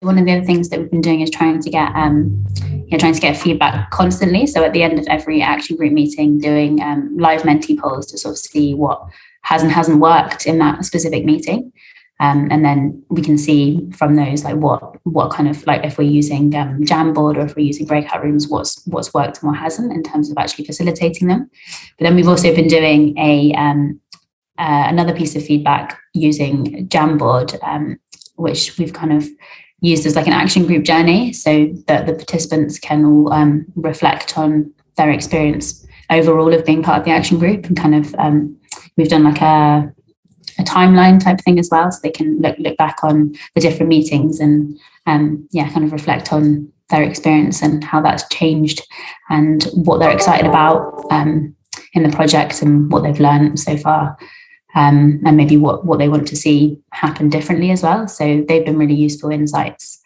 one of the other things that we've been doing is trying to get um, you know, trying to get feedback constantly. So at the end of every action group meeting, doing um, live Menti polls to sort of see what has and hasn't worked in that specific meeting. Um, and then we can see from those like what what kind of like if we're using um, Jamboard or if we're using breakout rooms, what's what's worked and what hasn't in terms of actually facilitating them. But then we've also been doing a um, uh, another piece of feedback using Jamboard, um, which we've kind of used as like an action group journey so that the participants can all um, reflect on their experience overall of being part of the action group and kind of um, we've done like a, a timeline type thing as well so they can look, look back on the different meetings and um, yeah kind of reflect on their experience and how that's changed and what they're excited about um, in the project and what they've learned so far um, and maybe what, what they want to see happen differently as well. So they've been really useful insights